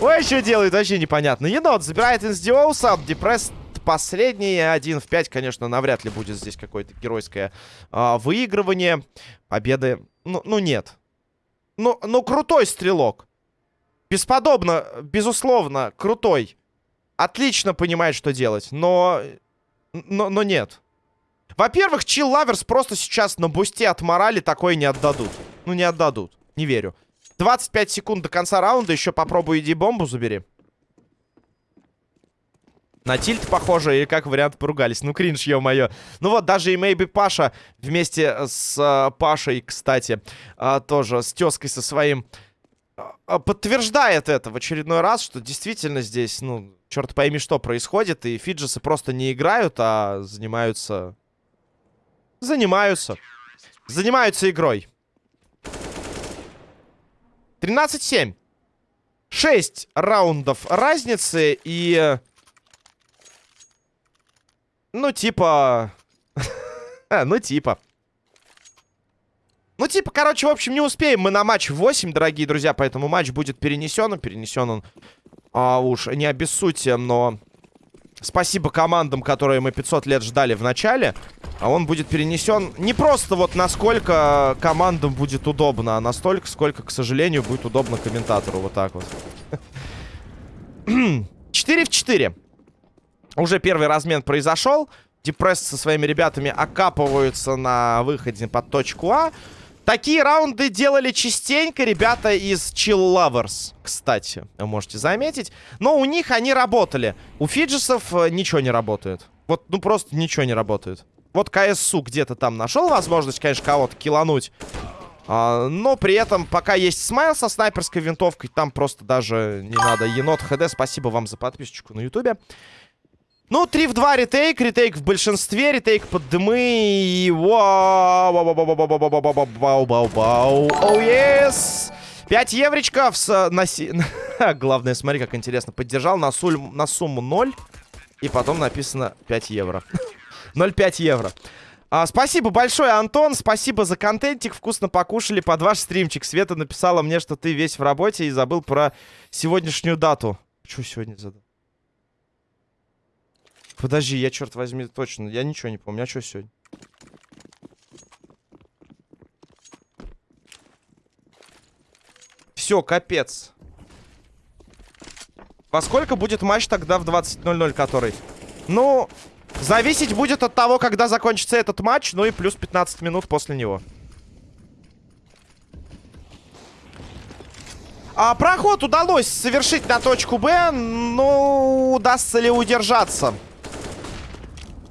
Ой, что делают, вообще непонятно. Енот забирает инсдиоуса, депресс последний. Один в 5, конечно, навряд ли будет здесь какое-то геройское а, выигрывание. Победы, ну, ну нет. Ну, ну, крутой стрелок. Бесподобно, безусловно, крутой. Отлично понимает, что делать, но... Но, но нет. Во-первых, Chill Lovers просто сейчас на бусте от морали такое не отдадут. Ну, не отдадут. Не верю. 25 секунд до конца раунда. Еще попробуй иди бомбу забери. На тильт похоже, и как вариант поругались. Ну, кринж, ё-моё. Ну вот, даже и Мэйби Паша вместе с э, Пашей, кстати, э, тоже с тезкой со своим, э, подтверждает это в очередной раз, что действительно здесь, ну, черт пойми, что происходит. И фиджисы просто не играют, а занимаются... Занимаются. Занимаются игрой. 13-7. 6 раундов разницы и... Ну, типа... а, ну, типа. Ну, типа, короче, в общем, не успеем мы на матч 8, дорогие друзья, поэтому матч будет перенесен. Перенесен он, а, уж не обессудьте, но... Спасибо командам, которые мы 500 лет ждали в начале. А он будет перенесен не просто вот насколько командам будет удобно, а настолько, сколько, к сожалению, будет удобно комментатору. Вот так вот. 4 в 4. Уже первый размен произошел. Депресс со своими ребятами окапываются на выходе под точку А. Такие раунды делали частенько ребята из Chill Lovers, кстати, можете заметить. Но у них они работали. У фиджисов э, ничего не работает. Вот, ну просто ничего не работает. Вот КСУ где-то там нашел возможность, конечно, кого-то килануть. А, но при этом, пока есть смайл со снайперской винтовкой, там просто даже не надо. Енот ХД, спасибо вам за подписочку на ютубе. Ну, 3 в 2 ретейк. Ретейк в большинстве. Ретейк под дымы. И... Вау! Бау-бау-бау-бау-бау. Оу, ес! 5 евричков с... На... Главное, смотри, как интересно. Поддержал на, суль... на сумму 0. И потом написано 5 евро. 0,5 евро. А, спасибо большое, Антон. Спасибо за контентик. Вкусно покушали под ваш стримчик. Света написала мне, что ты весь в работе и забыл про сегодняшнюю дату. Что сегодня за дата? Подожди, я, черт возьми, точно. Я ничего не помню. А что сегодня? Все, капец. Во сколько будет матч тогда в 20.00, который? Ну, зависеть будет от того, когда закончится этот матч, ну и плюс 15 минут после него. А, проход удалось совершить на точку Б, но удастся ли удержаться?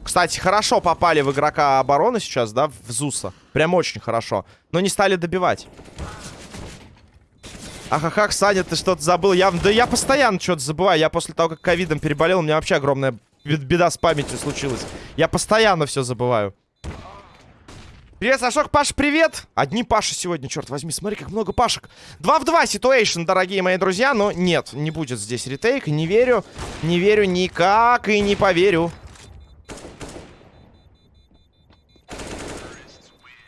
Кстати, хорошо попали в игрока обороны сейчас, да, в Зуса. Прям очень хорошо. Но не стали добивать. Ахахах, Саня, ты что-то забыл. Я, да я постоянно что-то забываю. Я после того, как ковидом переболел, у меня вообще огромная беда с памятью случилась. Я постоянно все забываю. Привет, Сашок, Паш, привет! Одни Паши сегодня, черт возьми, смотри, как много Пашек. 2 в 2 situation, дорогие мои друзья, но нет, не будет здесь retake, не верю, не верю никак и не поверю.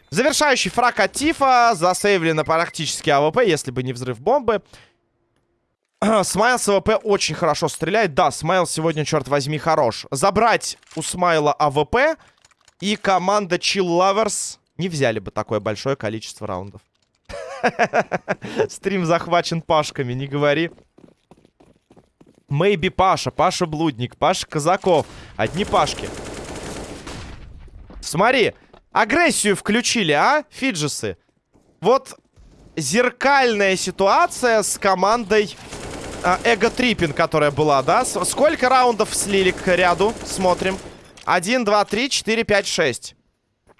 Завершающий фраг от Тифа. Засейвлено практически АВП, если бы не взрыв бомбы. Смайл с АВП очень хорошо стреляет. Да, Смайл сегодня, черт возьми, хорош. Забрать у Смайла АВП и команда Chill Lovers не взяли бы такое большое количество раундов. Стрим захвачен пашками, не говори. Мэйби Паша, Паша Блудник, Паша Казаков. Одни пашки. Смотри, агрессию включили, а, фиджисы? Вот зеркальная ситуация с командой а, Эго Триппин, которая была, да? Сколько раундов слили к ряду? Смотрим. 1, 2, 3, 4, 5, 6.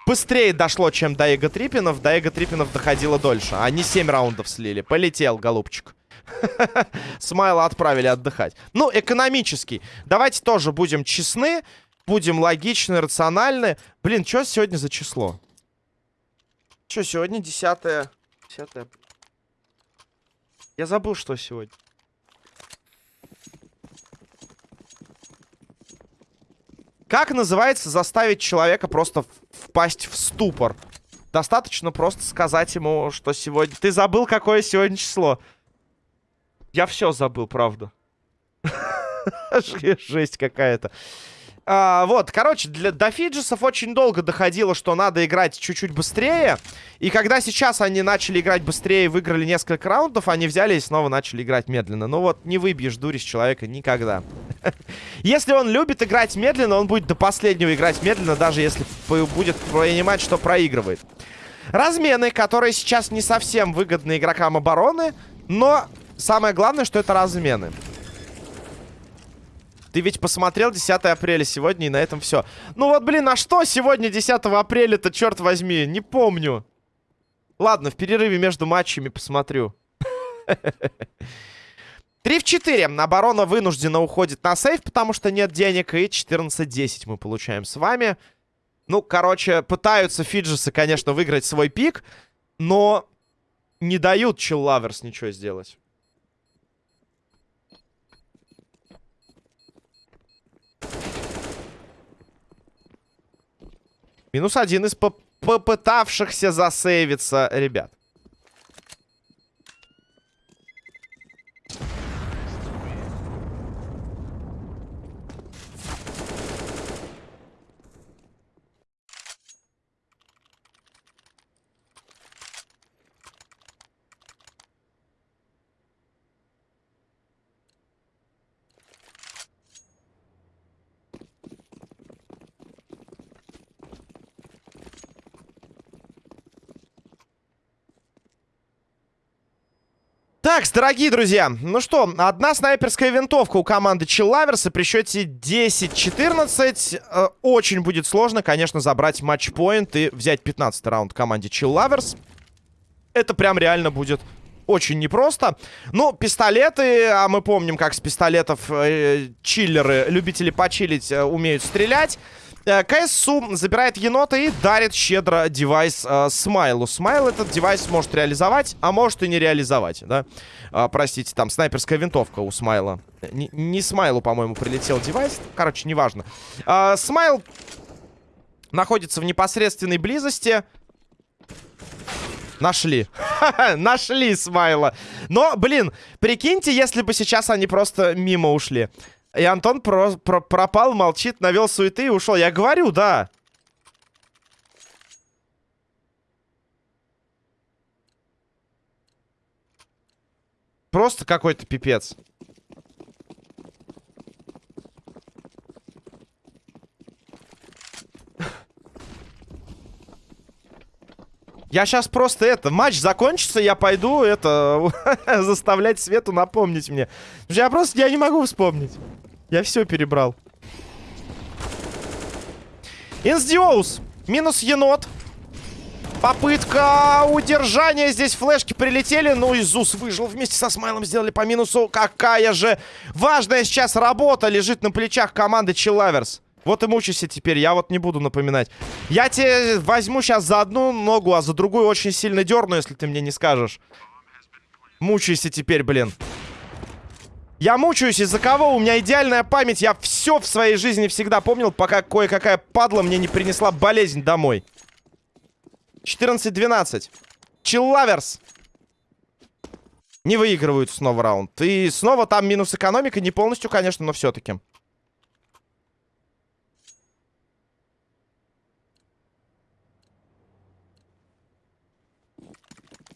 Быстрее дошло, чем до Эго Триппинов. До Эго Триппинов доходило дольше. Они 7 раундов слили. Полетел, голубчик. Смайла отправили отдыхать. Ну, экономический. Давайте тоже будем честны. Будем логичны, рациональны. Блин, что сегодня за число? Что сегодня? 10 10 Я забыл, что сегодня. Как называется заставить человека просто впасть в ступор? Достаточно просто сказать ему, что сегодня... Ты забыл, какое сегодня число? Я все забыл, правда. Жесть какая-то. А, вот, короче, для, до фиджисов очень долго доходило, что надо играть чуть-чуть быстрее. И когда сейчас они начали играть быстрее, выиграли несколько раундов, они взяли и снова начали играть медленно. Ну вот, не выбьешь дури с человека никогда. Если он любит играть медленно, он будет до последнего играть медленно, даже если будет понимать, что проигрывает. Размены, которые сейчас не совсем выгодны игрокам обороны, но самое главное, что это размены. Ты ведь посмотрел 10 апреля сегодня, и на этом все. Ну вот, блин, а что сегодня 10 апреля-то, черт возьми? Не помню. Ладно, в перерыве между матчами посмотрю. 3 в 4. Оборона вынуждена уходит на сейф, потому что нет денег. И 14-10 мы получаем с вами. Ну, короче, пытаются Фиджесы, конечно, выиграть свой пик. Но не дают Lovers ничего сделать. Минус один из попытавшихся засейвиться ребят. Так, дорогие друзья, ну что, одна снайперская винтовка у команды Чиллаверса при счете 10-14. Э, очень будет сложно, конечно, забрать матчпоинт и взять 15 раунд команде Чиллаверс. Это прям реально будет очень непросто. Ну, пистолеты, а мы помним, как с пистолетов э, чиллеры, любители почилить, э, умеют стрелять. Э, КСУ забирает енота и дарит щедро девайс э, Смайлу. Смайл этот девайс может реализовать, а может и не реализовать, да? Э, простите, там снайперская винтовка у Смайла. Не, не Смайлу, по-моему, прилетел девайс. Короче, неважно. Э, Смайл находится в непосредственной близости. Нашли. Нашли Смайла. Но, блин, прикиньте, если бы сейчас они просто мимо ушли. И Антон про про пропал, молчит, навел суеты и ушел. Я говорю, да. Просто какой-то пипец. Я сейчас просто это, матч закончится, я пойду это, заставлять Свету напомнить мне. Я просто, я не могу вспомнить. Я все перебрал. Инсдиоус. Минус енот. Попытка удержания. Здесь флешки прилетели. Ну, Изус выжил вместе со Смайлом. Сделали по минусу. Какая же важная сейчас работа лежит на плечах команды Челаверс. Вот и мучайся теперь, я вот не буду напоминать. Я тебе возьму сейчас за одну ногу, а за другую очень сильно дерну, если ты мне не скажешь. Мучайся теперь, блин. Я мучаюсь из-за кого? У меня идеальная память. Я все в своей жизни всегда помнил, пока кое-какая падла мне не принесла болезнь домой. 14-12. Чиллаверс. Не выигрывают снова раунд. И снова там минус экономика. Не полностью, конечно, но все-таки.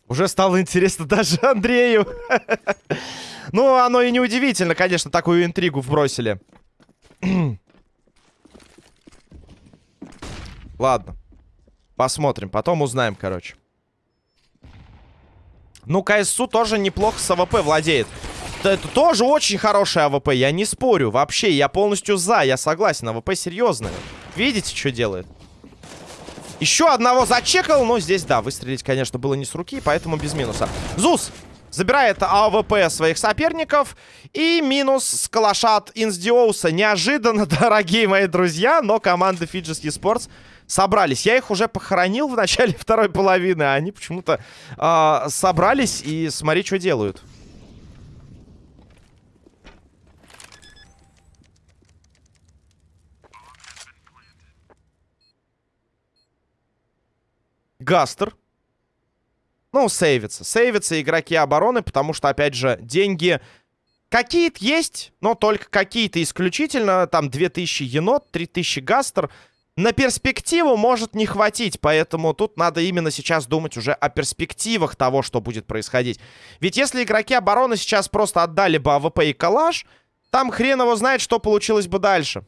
Уже стало интересно даже Андрею. ну, оно и неудивительно, конечно, такую интригу вбросили. Ладно. Посмотрим. Потом узнаем, короче. Ну, КСУ тоже неплохо с АВП владеет. Это тоже очень хороший АВП, я не спорю. Вообще, я полностью за, я согласен. АВП серьезный. Видите, что делает? Еще одного зачекал, но здесь, да, выстрелить, конечно, было не с руки, поэтому без минуса. Зус забирает АВП своих соперников. И минус с калаша от Инсдиоуса. Неожиданно, дорогие мои друзья, но команда Fidges Esports собрались. Я их уже похоронил в начале второй половины, а они почему-то э, собрались и смотри, что делают. Гастер. Ну, сейвится. Сейвится игроки обороны, потому что, опять же, деньги какие-то есть, но только какие-то исключительно. Там 2000 енот, 3000 гастер. На перспективу может не хватить, поэтому тут надо именно сейчас думать уже о перспективах того, что будет происходить. Ведь если игроки обороны сейчас просто отдали бы АВП и калаш, там хрен его знает, что получилось бы дальше.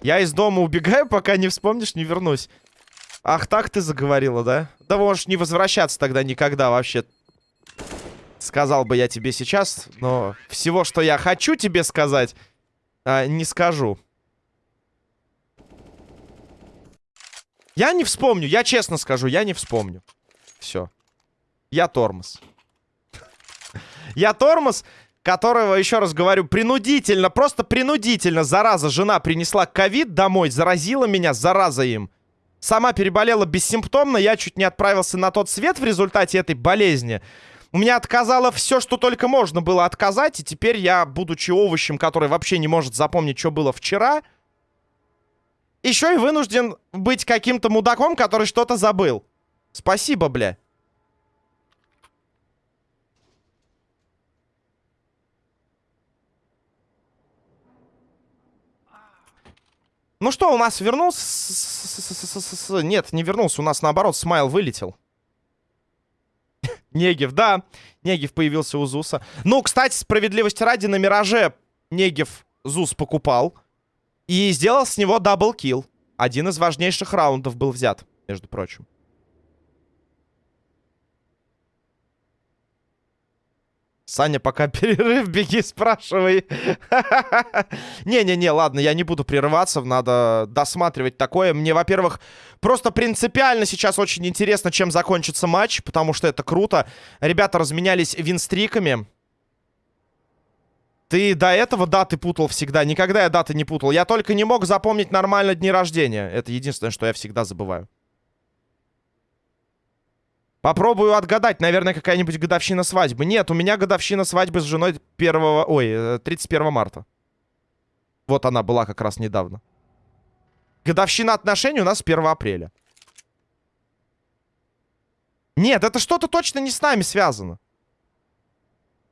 Я из дома убегаю, пока не вспомнишь, не вернусь. Ах, так ты заговорила, да? Да можешь не возвращаться тогда никогда вообще. Сказал бы я тебе сейчас, но всего, что я хочу тебе сказать, а, не скажу. Я не вспомню, я честно скажу, я не вспомню. Все. Я тормоз. Я тормоз, которого, еще раз говорю, принудительно, просто принудительно, зараза, жена принесла ковид домой, заразила меня, зараза им. Сама переболела бессимптомно, я чуть не отправился на тот свет в результате этой болезни. У меня отказало все, что только можно было отказать, и теперь я, будучи овощем, который вообще не может запомнить, что было вчера, еще и вынужден быть каким-то мудаком, который что-то забыл. Спасибо, бля. Ну что, у нас вернулся... Нет, не вернулся. У нас, наоборот, смайл вылетел. Негев, да. Негев появился у Зуса. Ну, кстати, справедливости ради, на Мираже Негев Зус покупал. И сделал с него double kill. Один из важнейших раундов был взят, между прочим. Саня, пока перерыв, беги, спрашивай. Не-не-не, ладно, я не буду прерываться, надо досматривать такое. Мне, во-первых, просто принципиально сейчас очень интересно, чем закончится матч, потому что это круто. Ребята разменялись винстриками. Ты до этого даты путал всегда. Никогда я даты не путал. Я только не мог запомнить нормально дни рождения. Это единственное, что я всегда забываю. Попробую отгадать. Наверное, какая-нибудь годовщина свадьбы. Нет, у меня годовщина свадьбы с женой 1... Ой, 31 э, марта. Вот она была как раз недавно. Годовщина отношений у нас 1 апреля. Нет, это что-то точно не с нами связано.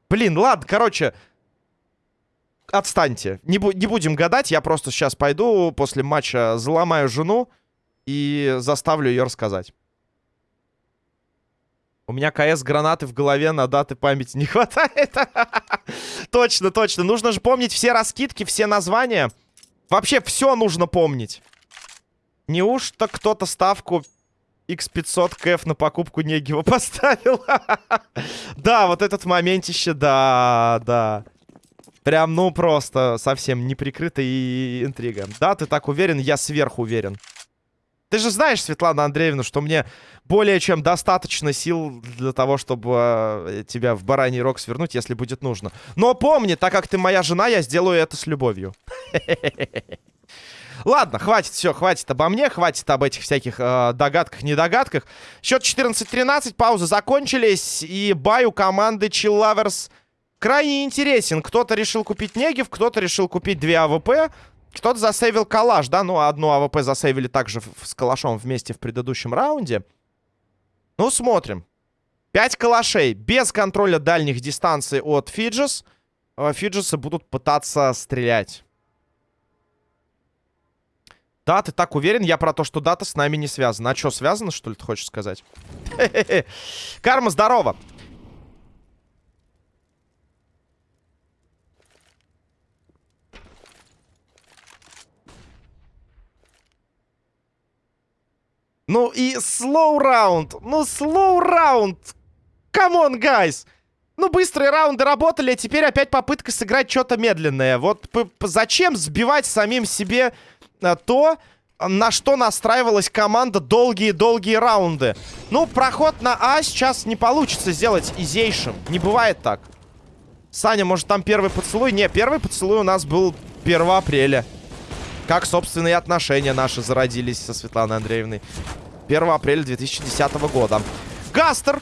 Блин, ладно, короче... Отстаньте. Не, бу не будем гадать. Я просто сейчас пойду после матча заломаю жену и заставлю ее рассказать. У меня КС гранаты в голове на даты памяти не хватает. точно, точно. Нужно же помнить все раскидки, все названия. Вообще все нужно помнить. Неужто кто-то ставку X500 КФ на покупку Негива поставил? да, вот этот моментище, да, да. Прям, ну, просто совсем неприкрытая интрига. Да, ты так уверен? Я сверху уверен. Ты же знаешь, Светлана Андреевна, что мне более чем достаточно сил для того, чтобы э, тебя в бараний рог свернуть, если будет нужно. Но помни, так как ты моя жена, я сделаю это с любовью. Ладно, хватит, все, хватит обо мне, хватит об этих всяких э, догадках-недогадках. Счет 14-13, паузы закончились, и buy у команды Chill Lovers крайне интересен. Кто-то решил купить Негев, кто-то решил купить две АВП. Кто-то засейвил калаш, да? Ну, одну АВП засейвили также с калашом вместе в предыдущем раунде. Ну, смотрим. Пять калашей без контроля дальних дистанций от Фиджес. Э, Фиджесы будут пытаться стрелять. Да, ты так уверен? Я про то, что дата с нами не связана. А что, связано, что ли, ты хочешь сказать? Карма, здорово! Ну и slow раунд. Ну, slow раунд. Come on, guys. Ну, быстрые раунды работали, а теперь опять попытка сыграть что-то медленное. Вот зачем сбивать самим себе а, то, на что настраивалась команда долгие-долгие раунды? Ну, проход на А сейчас не получится сделать изейшим. Не бывает так. Саня, может, там первый поцелуй? Не, первый поцелуй у нас был 1 апреля. Как, собственно, и отношения наши зародились со Светланой Андреевной. 1 апреля 2010 года. Гастер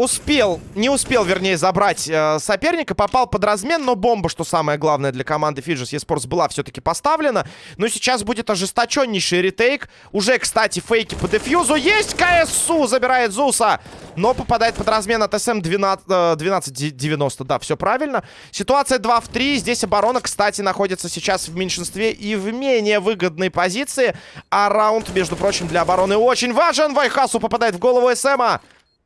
успел, не успел, вернее, забрать э, соперника. Попал под размен, но бомба, что самое главное для команды Fidges eSports, была все-таки поставлена. Но сейчас будет ожесточеннейший ретейк. Уже, кстати, фейки по дефьюзу. Есть КСУ, забирает Зуса. Но попадает под размен от СМ 12, э, 1290. Да, все правильно. Ситуация 2 в 3. Здесь оборона, кстати, находится сейчас в меньшинстве и в менее выгодной позиции. А раунд, между прочим, для обороны очень важен. Вайхасу попадает в голову СМа.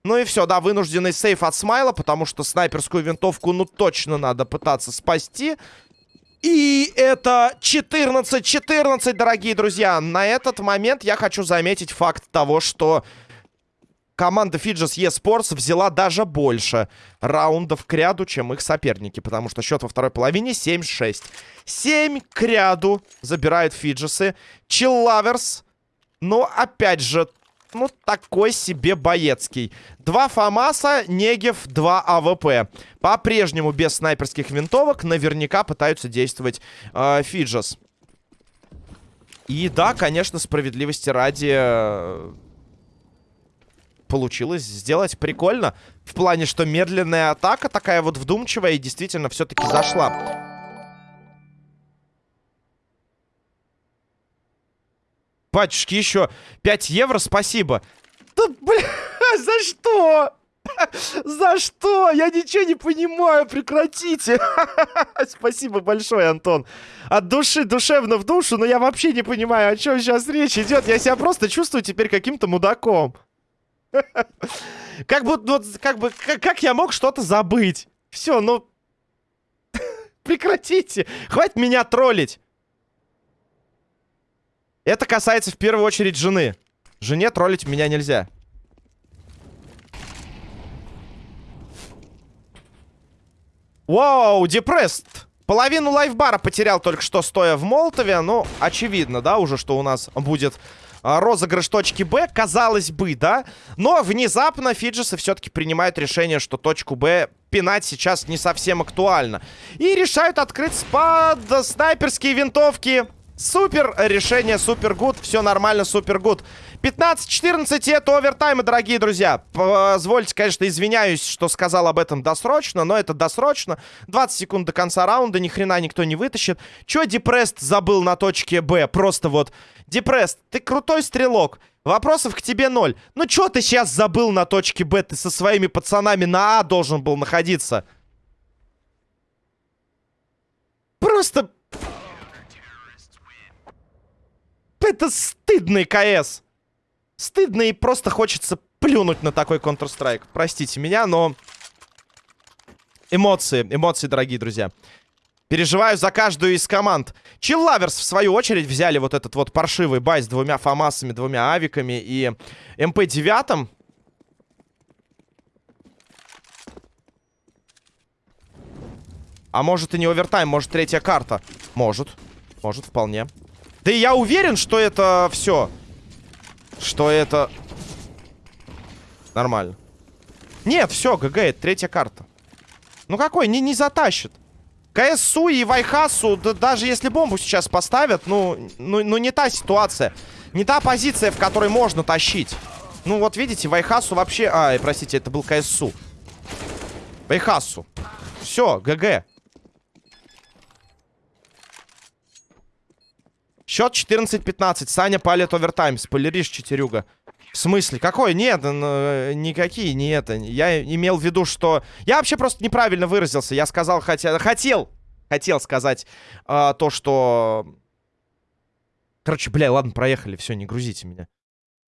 Ну и все, да, вынужденный сейф от Смайла, потому что снайперскую винтовку, ну, точно надо пытаться спасти. И это 14-14, дорогие друзья. На этот момент я хочу заметить факт того, что команда Fidges eSports взяла даже больше раундов к ряду, чем их соперники. Потому что счет во второй половине 7-6. 7 к ряду забирают Фиджесы. Chill Lovers, но опять же, ну, такой себе байецкий. Два ФАМАСа, Негев, два АВП. По-прежнему без снайперских винтовок наверняка пытаются действовать э, Фиджес. И да, конечно, справедливости ради... Э, получилось сделать прикольно. В плане, что медленная атака такая вот вдумчивая и действительно все-таки зашла. Батюшки, еще 5 евро, спасибо. Да, бля, за что? За что? Я ничего не понимаю, прекратите. Спасибо большое, Антон. От души, душевно в душу, но я вообще не понимаю, о чем сейчас речь идет. Я себя просто чувствую теперь каким-то мудаком. Как будто, вот, как бы, как, как я мог что-то забыть? Все, ну... Прекратите. Хватит меня троллить. Это касается в первую очередь жены. Жене троллить меня нельзя. Вау, депресст. Половину лайфбара потерял только что, стоя в Молотове. Ну, очевидно, да, уже, что у нас будет а, розыгрыш точки Б. Казалось бы, да. Но внезапно Фиджесы все-таки принимают решение, что точку Б пинать сейчас не совсем актуально. И решают открыть спад снайперские винтовки. Супер решение, супер good. Все нормально, супер good. 15-14, это овертаймы, дорогие друзья. Позвольте, конечно, извиняюсь, что сказал об этом досрочно, но это досрочно. 20 секунд до конца раунда, ни хрена никто не вытащит. Че Депрест забыл на точке Б? Просто вот, Депрест, ты крутой стрелок. Вопросов к тебе ноль. Ну что ты сейчас забыл на точке Б? Ты со своими пацанами на А должен был находиться. Просто... Это стыдный КС. Стыдно и просто хочется плюнуть на такой Counter-Strike. Простите меня, но... Эмоции, эмоции, дорогие друзья. Переживаю за каждую из команд. Chill Lovers, в свою очередь, взяли вот этот вот паршивый buy с двумя фамасами, двумя авиками и МП-9. А может и не овертайм, может третья карта. Может, может вполне. Да и я уверен, что это все что это... Нормально. Нет, все, ГГ, это третья карта. Ну какой, не, не затащит. КСУ и Вайхасу, да, даже если бомбу сейчас поставят, ну, ну, ну не та ситуация. Не та позиция, в которой можно тащить. Ну вот видите, Вайхасу вообще... А, простите, это был КСУ. Вайхасу. Все, ГГ. Счет 14-15. Саня палит овертайм. Спойлеришь, четырюга. В смысле? Какой? Нет, ну, никакие не это. Я имел в виду, что... Я вообще просто неправильно выразился. Я сказал, хотя... Хотел. Хотел сказать э, то, что... Короче, бля, ладно, проехали. Все, не грузите меня.